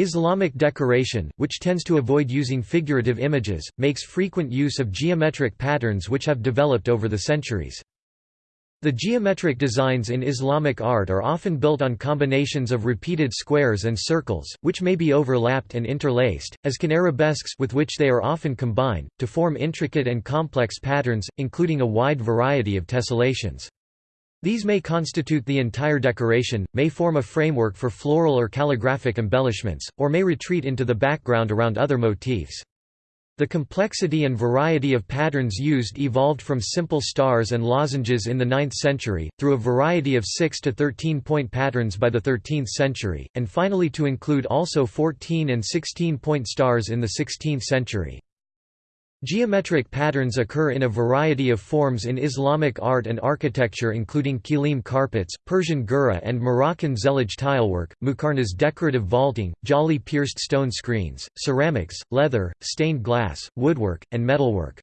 Islamic decoration, which tends to avoid using figurative images, makes frequent use of geometric patterns which have developed over the centuries. The geometric designs in Islamic art are often built on combinations of repeated squares and circles, which may be overlapped and interlaced, as can arabesques with which they are often combined, to form intricate and complex patterns, including a wide variety of tessellations. These may constitute the entire decoration, may form a framework for floral or calligraphic embellishments, or may retreat into the background around other motifs. The complexity and variety of patterns used evolved from simple stars and lozenges in the 9th century, through a variety of 6 to 13 point patterns by the 13th century, and finally to include also 14 and 16 point stars in the 16th century. Geometric patterns occur in a variety of forms in Islamic art and architecture including kilim carpets, Persian girih and Moroccan zellige tilework, muqarnas decorative vaulting, jali pierced stone screens, ceramics, leather, stained glass, woodwork, and metalwork.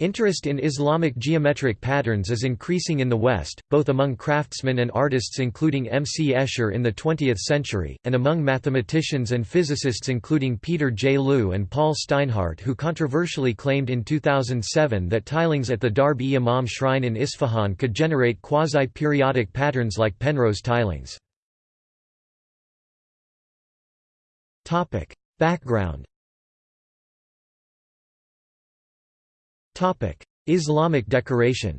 Interest in Islamic geometric patterns is increasing in the West, both among craftsmen and artists including M. C. Escher in the 20th century, and among mathematicians and physicists including Peter J. Lu and Paul Steinhardt who controversially claimed in 2007 that tilings at the Darb-e-Imam shrine in Isfahan could generate quasi-periodic patterns like Penrose tilings. Background Islamic decoration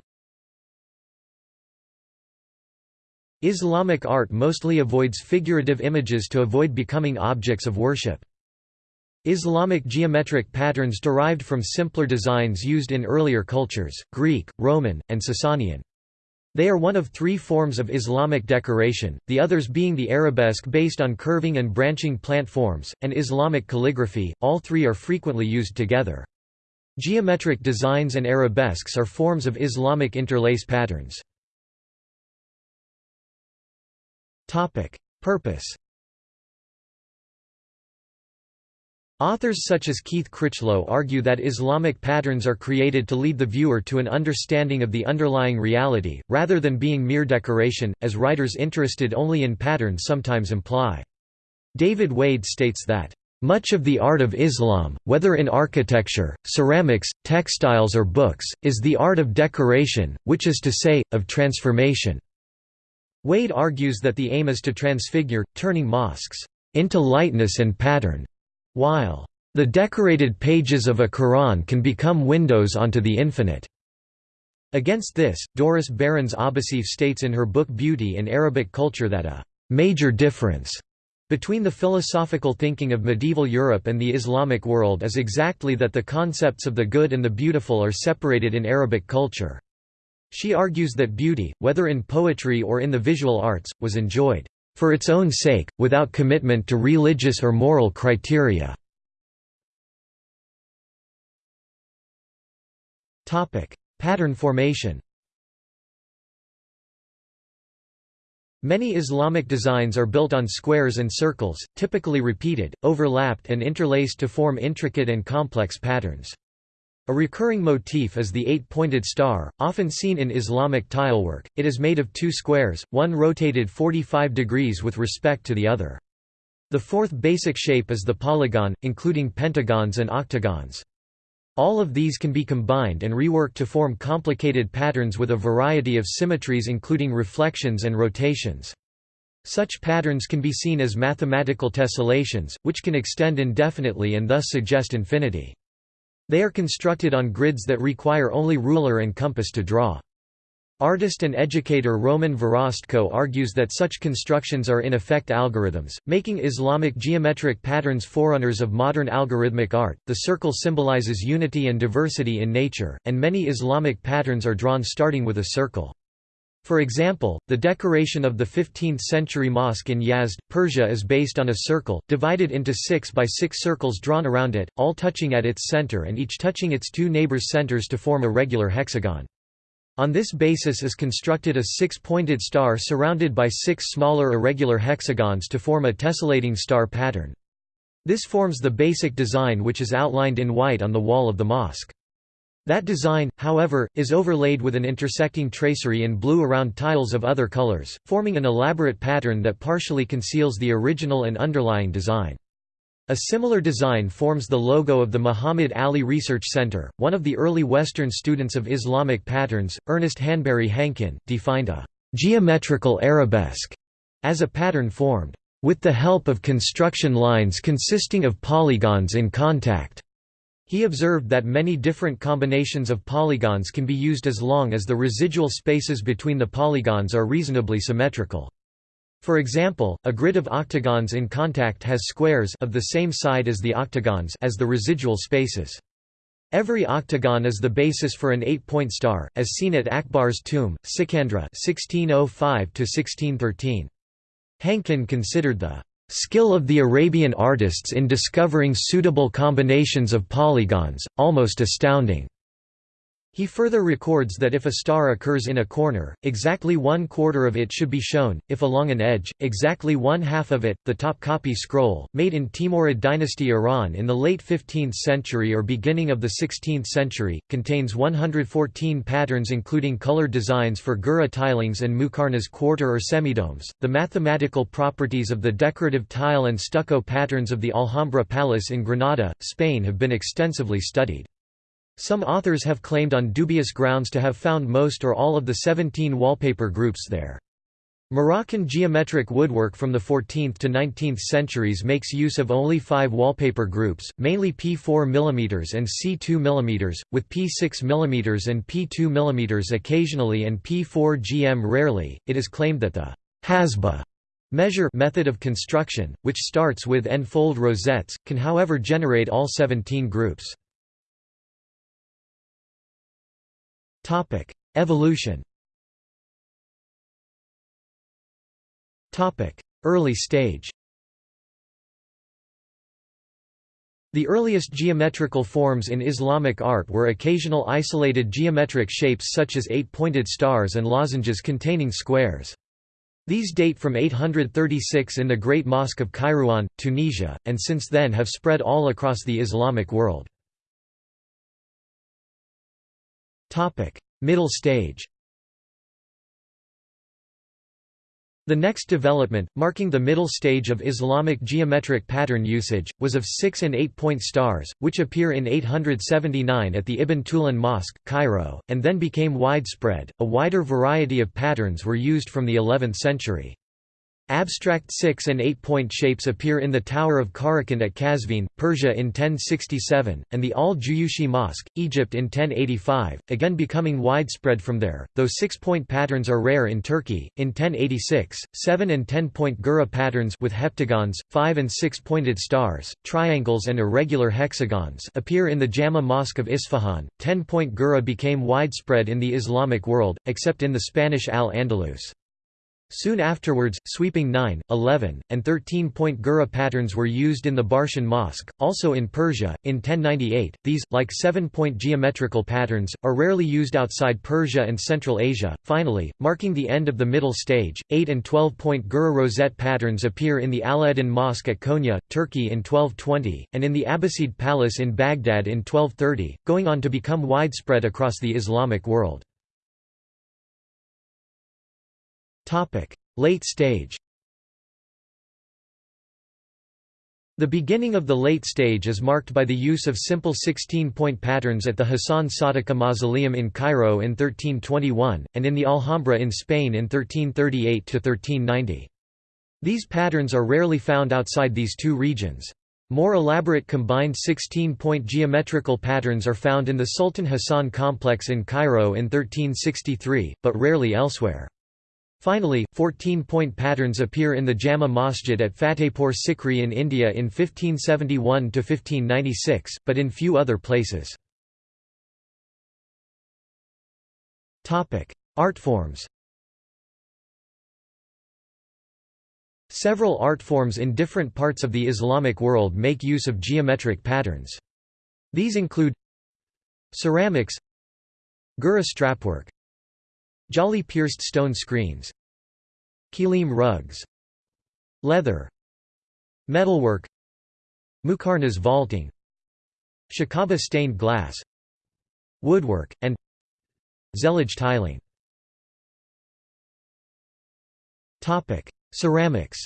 Islamic art mostly avoids figurative images to avoid becoming objects of worship. Islamic geometric patterns derived from simpler designs used in earlier cultures, Greek, Roman, and Sasanian. They are one of three forms of Islamic decoration, the others being the arabesque based on curving and branching plant forms, and Islamic calligraphy, all three are frequently used together. Geometric designs and arabesques are forms of Islamic interlace patterns. Purpose Authors such as Keith Critchlow argue that Islamic patterns are created to lead the viewer to an understanding of the underlying reality, rather than being mere decoration, as writers interested only in patterns sometimes imply. David Wade states that much of the art of Islam, whether in architecture, ceramics, textiles or books, is the art of decoration, which is to say, of transformation." Wade argues that the aim is to transfigure, turning mosques, "...into lightness and pattern," while, "...the decorated pages of a Quran can become windows onto the infinite." Against this, Doris Behrens Abouseif states in her book Beauty in Arabic Culture that a "...major difference," Between the philosophical thinking of medieval Europe and the Islamic world is exactly that the concepts of the good and the beautiful are separated in Arabic culture. She argues that beauty, whether in poetry or in the visual arts, was enjoyed for its own sake, without commitment to religious or moral criteria. Pattern formation Many Islamic designs are built on squares and circles, typically repeated, overlapped and interlaced to form intricate and complex patterns. A recurring motif is the eight-pointed star, often seen in Islamic tilework. It is made of two squares, one rotated 45 degrees with respect to the other. The fourth basic shape is the polygon, including pentagons and octagons. All of these can be combined and reworked to form complicated patterns with a variety of symmetries including reflections and rotations. Such patterns can be seen as mathematical tessellations, which can extend indefinitely and thus suggest infinity. They are constructed on grids that require only ruler and compass to draw. Artist and educator Roman Verostko argues that such constructions are in effect algorithms, making Islamic geometric patterns forerunners of modern algorithmic art. The circle symbolizes unity and diversity in nature, and many Islamic patterns are drawn starting with a circle. For example, the decoration of the 15th-century mosque in Yazd, Persia is based on a circle, divided into six by six circles drawn around it, all touching at its center and each touching its two neighbors' centers to form a regular hexagon. On this basis is constructed a six-pointed star surrounded by six smaller irregular hexagons to form a tessellating star pattern. This forms the basic design which is outlined in white on the wall of the mosque. That design, however, is overlaid with an intersecting tracery in blue around tiles of other colors, forming an elaborate pattern that partially conceals the original and underlying design. A similar design forms the logo of the Muhammad Ali Research Center. One of the early Western students of Islamic patterns, Ernest Hanbury Hankin, defined a geometrical arabesque as a pattern formed with the help of construction lines consisting of polygons in contact. He observed that many different combinations of polygons can be used as long as the residual spaces between the polygons are reasonably symmetrical. For example, a grid of octagons in contact has squares of the same side as the octagons as the residual spaces. Every octagon is the basis for an eight-point star, as seen at Akbar's tomb, Sikandra 1605 Hankin considered the skill of the Arabian artists in discovering suitable combinations of polygons, almost astounding. He further records that if a star occurs in a corner, exactly one quarter of it should be shown, if along an edge, exactly one half of it. The Topkapi scroll, made in Timurid dynasty Iran in the late 15th century or beginning of the 16th century, contains 114 patterns including colored designs for Girih tilings and Muqarnas quarter or semidomes. The mathematical properties of the decorative tile and stucco patterns of the Alhambra Palace in Granada, Spain have been extensively studied. Some authors have claimed on dubious grounds to have found most or all of the 17 wallpaper groups there. Moroccan geometric woodwork from the 14th to 19th centuries makes use of only five wallpaper groups, mainly P4 mm and C2 mm, with P6 mm and P2 mm occasionally and P4 GM rarely. It is claimed that the hasba measure method of construction, which starts with n-fold rosettes, can however generate all 17 groups. Topic: Evolution. Topic: Early stage. The earliest geometrical forms in Islamic art were occasional isolated geometric shapes such as eight-pointed stars and lozenges containing squares. These date from 836 in the Great Mosque of Kairouan, Tunisia, and since then have spread all across the Islamic world. Middle stage The next development, marking the middle stage of Islamic geometric pattern usage, was of six- and eight-point stars, which appear in 879 at the Ibn Tulun Mosque, Cairo, and then became widespread. A wider variety of patterns were used from the 11th century. Abstract six- and eight-point shapes appear in the Tower of Kharraqan at Kazvin, Persia in 1067, and the Al-Juyushi Mosque, Egypt in 1085, again becoming widespread from there, though six-point patterns are rare in Turkey. In 1086, seven- and ten-point girih patterns with heptagons, five- and six-pointed stars, triangles and irregular hexagons appear in the Jama Mosque of Isfahan. Ten-point girih became widespread in the Islamic world, except in the Spanish Al-Andalus. Soon afterwards, sweeping 9, 11, and 13-point girih patterns were used in the Barsian Mosque, also in Persia, in 1098. These, like seven-point geometrical patterns, are rarely used outside Persia and Central Asia. Finally, marking the end of the middle stage, 8 and 12-point girih rosette patterns appear in the Alaeddin Mosque at Konya, Turkey in 1220, and in the Abbasid Palace in Baghdad in 1230, going on to become widespread across the Islamic world. Late stage The beginning of the late stage is marked by the use of simple 16-point patterns at the Hassan Sadiqa Mausoleum in Cairo in 1321, and in the Alhambra in Spain in 1338–1390. These patterns are rarely found outside these two regions. More elaborate combined 16-point geometrical patterns are found in the Sultan Hassan complex in Cairo in 1363, but rarely elsewhere. Finally, 14-point patterns appear in the Jama Masjid at Fatehpur Sikri in India in 1571–1596, but in few other places. Art forms Several art forms in different parts of the Islamic world make use of geometric patterns. These include ceramics Girih strapwork Jali pierced stone screens. Kilim rugs. Leather. Metalwork. Muqarnas vaulting. Shabaka stained glass. Woodwork, and Zellige tiling. Ceramics.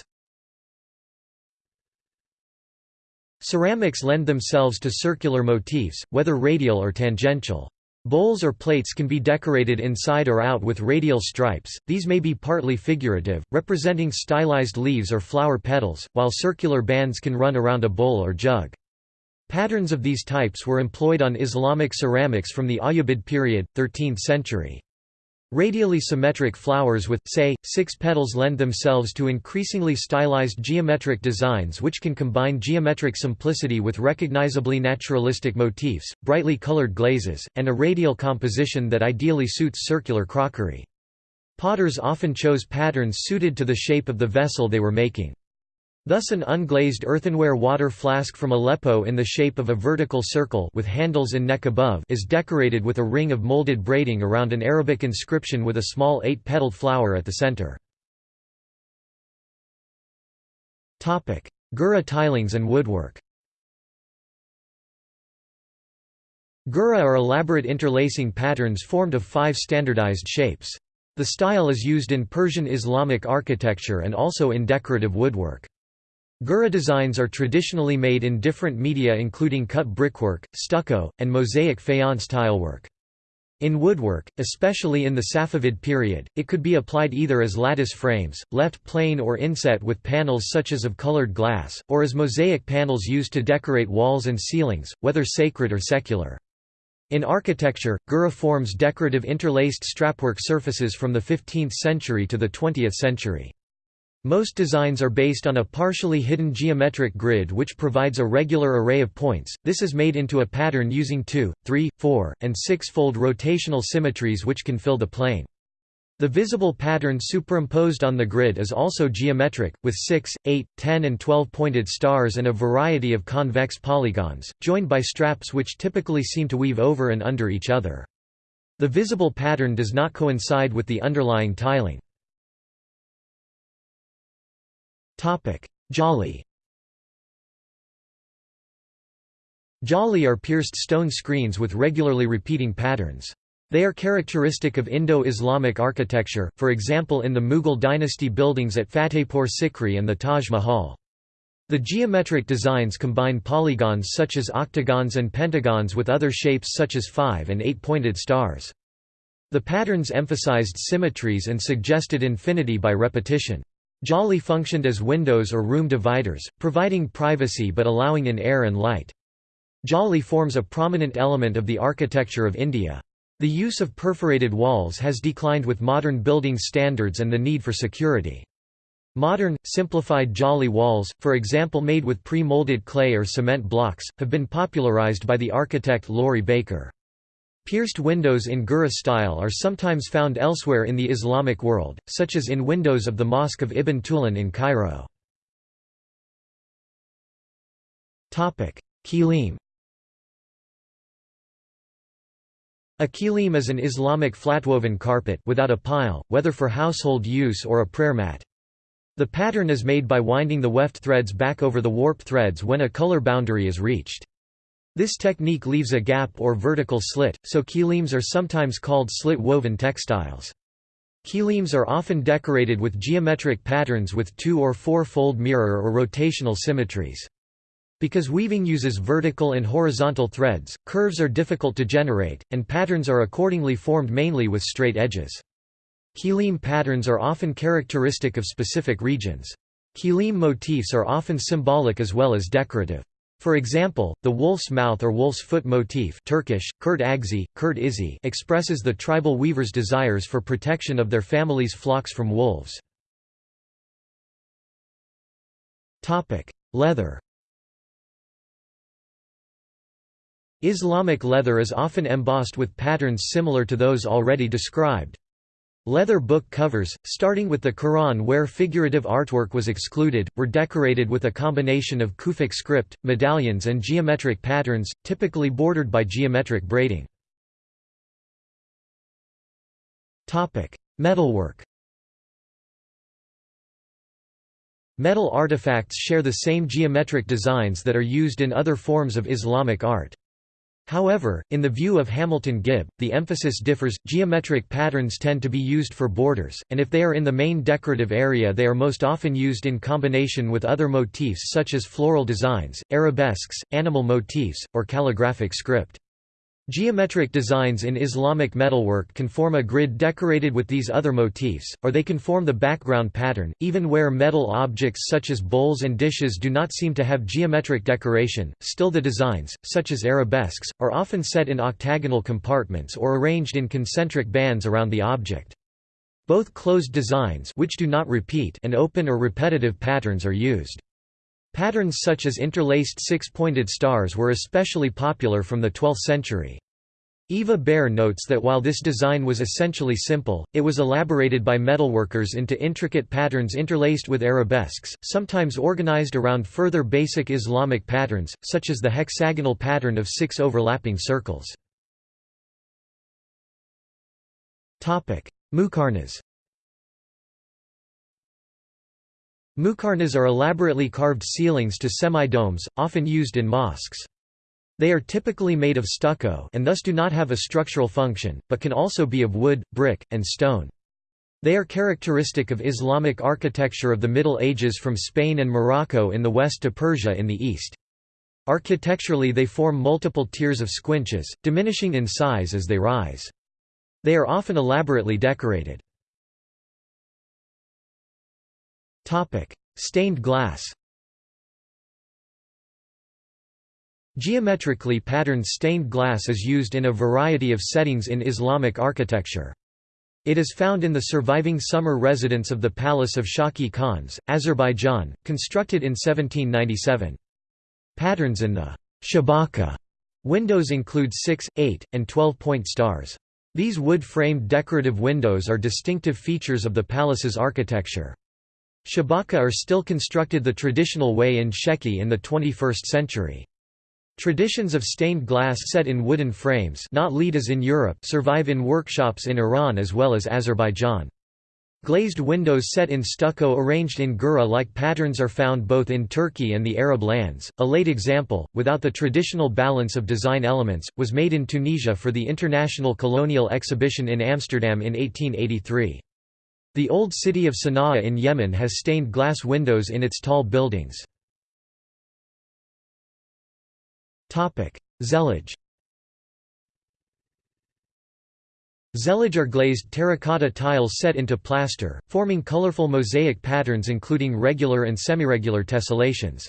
Ceramics lend themselves to circular motifs, whether radial or tangential. Bowls or plates can be decorated inside or out with radial stripes, these may be partly figurative, representing stylized leaves or flower petals, while circular bands can run around a bowl or jug. Patterns of these types were employed on Islamic ceramics from the Ayyubid period, 13th century. Radially symmetric flowers with, say, six petals lend themselves to increasingly stylized geometric designs which can combine geometric simplicity with recognizably naturalistic motifs, brightly colored glazes, and a radial composition that ideally suits circular crockery. Potters often chose patterns suited to the shape of the vessel they were making. Thus an unglazed earthenware water flask from Aleppo in the shape of a vertical circle with handles and neck above is decorated with a ring of molded braiding around an Arabic inscription with a small eight-petaled flower at the center. Girih tilings and woodwork Girih are elaborate interlacing patterns formed of five standardized shapes. The style is used in Persian Islamic architecture and also in decorative woodwork. Girih designs are traditionally made in different media including cut brickwork, stucco, and mosaic faience tilework. In woodwork, especially in the Safavid period, it could be applied either as lattice frames, left plain or inset with panels such as of colored glass, or as mosaic panels used to decorate walls and ceilings, whether sacred or secular. In architecture, Girih forms decorative interlaced strapwork surfaces from the 15th century to the 20th century. Most designs are based on a partially hidden geometric grid which provides a regular array of points, this is made into a pattern using 2, 3, 4, and 6-fold rotational symmetries which can fill the plane. The visible pattern superimposed on the grid is also geometric, with 6, 8, 10 and 12 pointed stars and a variety of convex polygons, joined by straps which typically seem to weave over and under each other. The visible pattern does not coincide with the underlying tiling. Jali Jali are pierced stone screens with regularly repeating patterns. They are characteristic of Indo-Islamic architecture, for example in the Mughal dynasty buildings at Fatehpur Sikri and the Taj Mahal. The geometric designs combine polygons such as octagons and pentagons with other shapes such as five- and eight-pointed stars. The patterns emphasized symmetries and suggested infinity by repetition. Jali functioned as windows or room dividers, providing privacy but allowing in air and light. Jali forms a prominent element of the architecture of India. The use of perforated walls has declined with modern building standards and the need for security. Modern, simplified Jali walls, for example made with pre-molded clay or cement blocks, have been popularized by the architect Laurie Baker. Pierced windows in Girih style are sometimes found elsewhere in the Islamic world, such as in windows of the Mosque of Ibn Tulun in Cairo. Kilim A kilim is an Islamic flatwoven carpet without a pile, whether for household use or a prayer mat. The pattern is made by winding the weft threads back over the warp threads when a color boundary is reached. This technique leaves a gap or vertical slit, so kilims are sometimes called slit-woven textiles. Kilims are often decorated with geometric patterns with two- or four-fold mirror or rotational symmetries. Because weaving uses vertical and horizontal threads, curves are difficult to generate, and patterns are accordingly formed mainly with straight edges. Kilim patterns are often characteristic of specific regions. Kilim motifs are often symbolic as well as decorative. For example, the wolf's mouth or wolf's foot motif Turkish, Kurt Agzi, expresses the tribal weaver's desires for protection of their family's flocks from wolves. Leather Islamic leather is often embossed with patterns similar to those already described. Leather book covers, starting with the Quran where figurative artwork was excluded, were decorated with a combination of Kufic script, medallions and geometric patterns, typically bordered by geometric braiding. Metalwork Metal artifacts share the same geometric designs that are used in other forms of Islamic art. However, in the view of Hamilton Gibb, the emphasis differs. Geometric patterns tend to be used for borders, and if they are in the main decorative area, they are most often used in combination with other motifs such as floral designs, arabesques, animal motifs, or calligraphic script. Geometric designs in Islamic metalwork can form a grid decorated with these other motifs, or they can form the background pattern, even where metal objects such as bowls and dishes do not seem to have geometric decoration, still the designs, such as arabesques, are often set in octagonal compartments or arranged in concentric bands around the object. Both closed designs which do not repeat and open or repetitive patterns are used. Patterns such as interlaced six-pointed stars were especially popular from the 12th century. Eva Baer notes that while this design was essentially simple, it was elaborated by metalworkers into intricate patterns interlaced with arabesques, sometimes organized around further basic Islamic patterns, such as the hexagonal pattern of six overlapping circles. Muqarnas Muqarnas are elaborately carved ceilings to semi-domes, often used in mosques. They are typically made of stucco and thus do not have a structural function, but can also be of wood, brick, and stone. They are characteristic of Islamic architecture of the Middle Ages from Spain and Morocco in the west to Persia in the east. Architecturally they form multiple tiers of squinches, diminishing in size as they rise. They are often elaborately decorated. Stained glass Geometrically patterned stained glass is used in a variety of settings in Islamic architecture. It is found in the surviving summer residence of the Palace of Shaki Khans, Azerbaijan, constructed in 1797. Patterns in the shabaka windows include 6, 8, and 12-point stars. These wood-framed decorative windows are distinctive features of the palace's architecture. Shabaka are still constructed the traditional way in Sheki in the 21st century. Traditions of stained glass set in wooden frames not lead as in Europe survive in workshops in Iran as well as Azerbaijan. Glazed windows set in stucco arranged in girih-like patterns are found both in Turkey and the Arab lands. A late example, without the traditional balance of design elements, was made in Tunisia for the International Colonial Exhibition in Amsterdam in 1883. The old city of Sana'a in Yemen has stained glass windows in its tall buildings. Zellige Zellige are glazed terracotta tiles set into plaster, forming colorful mosaic patterns including regular and semiregular tessellations.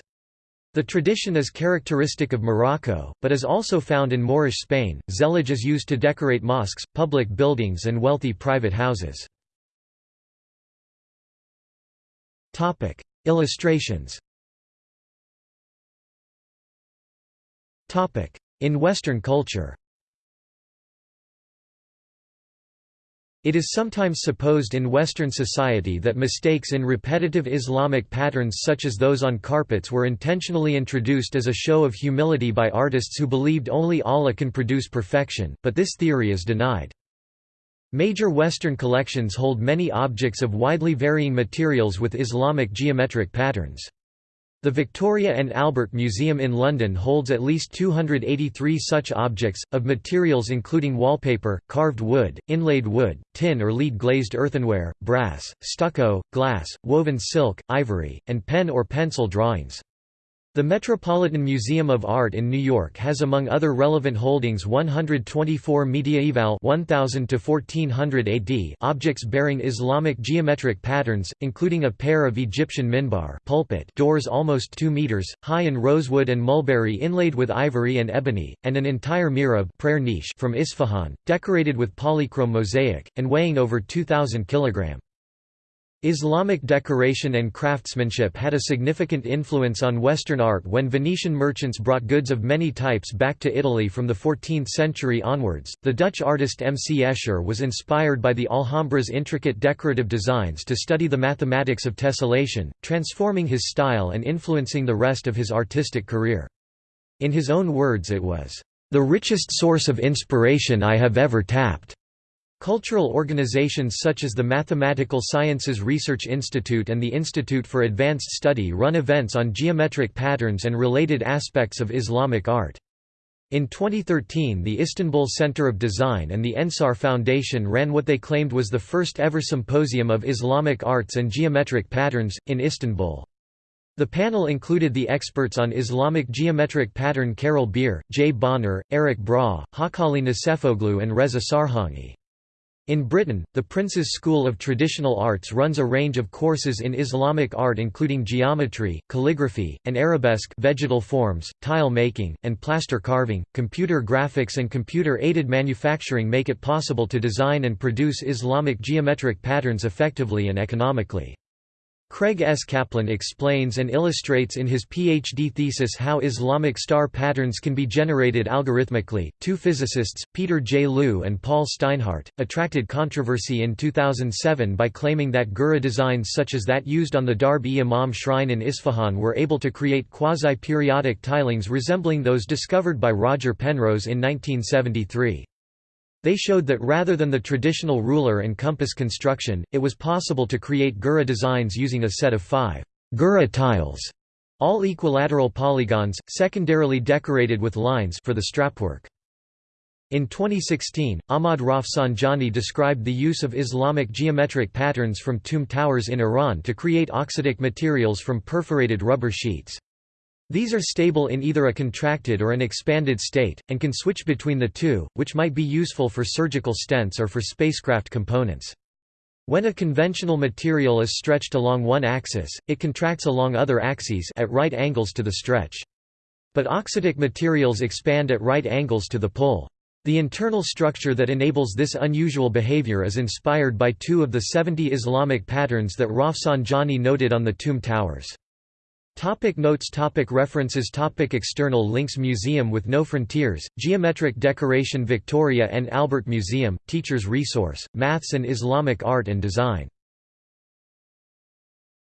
The tradition is characteristic of Morocco, but is also found in Moorish Spain. Zellige is used to decorate mosques, public buildings, and wealthy private houses. Topic: Illustrations. Topic: In Western culture. It is sometimes supposed in Western society that mistakes in repetitive Islamic patterns such as those on carpets were intentionally introduced as a show of humility by artists who believed only Allah can produce perfection, but this theory is denied. Major Western collections hold many objects of widely varying materials with Islamic geometric patterns. The Victoria and Albert Museum in London holds at least 283 such objects, of materials including wallpaper, carved wood, inlaid wood, tin or lead glazed earthenware, brass, stucco, glass, woven silk, ivory, and pen or pencil drawings. The Metropolitan Museum of Art in New York has among other relevant holdings 124 mediaeval 1000 to 1400 AD objects bearing Islamic geometric patterns, including a pair of Egyptian minbar pulpit doors almost 2 meters high in rosewood and mulberry inlaid with ivory and ebony, and an entire mihrab prayer niche from Isfahan, decorated with polychrome mosaic, and weighing over 2,000 kg. Islamic decoration and craftsmanship had a significant influence on Western art when Venetian merchants brought goods of many types back to Italy from the 14th century onwards. The Dutch artist M. C. Escher was inspired by the Alhambra's intricate decorative designs to study the mathematics of tessellation, transforming his style and influencing the rest of his artistic career. In his own words, it was, the richest source of inspiration I have ever tapped. Cultural organizations such as the Mathematical Sciences Research Institute and the Institute for Advanced Study run events on geometric patterns and related aspects of Islamic art. In 2013 the Istanbul Center of Design and the Ensar Foundation ran what they claimed was the first ever symposium of Islamic arts and geometric patterns, in Istanbul. The panel included the experts on Islamic geometric pattern Carol Bier, Jay Bonner, Eric Broug, Hacali Necefoğlu and Reza Sarhangi. In Britain, the Prince's School of Traditional Arts runs a range of courses in Islamic art including geometry, calligraphy, and arabesque vegetal forms, tile making, and plaster carving. Computer graphics and computer-aided manufacturing make it possible to design and produce Islamic geometric patterns effectively and economically. Craig S. Kaplan explains and illustrates in his PhD thesis how Islamic star patterns can be generated algorithmically. Two physicists, Peter J. Lu and Paul Steinhardt, attracted controversy in 2007 by claiming that Girih designs such as that used on the Darb-e-Imam shrine in Isfahan were able to create quasi-periodic tilings resembling those discovered by Roger Penrose in 1973. They showed that rather than the traditional ruler and compass construction, it was possible to create Girih designs using a set of five Girih tiles, all equilateral polygons, secondarily decorated with lines for the strapwork. In 2016, Ahmad Rafsanjani described the use of Islamic geometric patterns from tomb towers in Iran to create auxetic materials from perforated rubber sheets. These are stable in either a contracted or an expanded state, and can switch between the two, which might be useful for surgical stents or for spacecraft components. When a conventional material is stretched along one axis, it contracts along other axes at right angles to the stretch. But auxetic materials expand at right angles to the pull. The internal structure that enables this unusual behavior is inspired by two of the 70 Islamic patterns that Rafsanjani noted on the tomb towers. Topic notes topic References topic External links Museum with No Frontiers, Geometric Decoration Victoria and Albert Museum, Teacher's Resource, Maths and Islamic Art and Design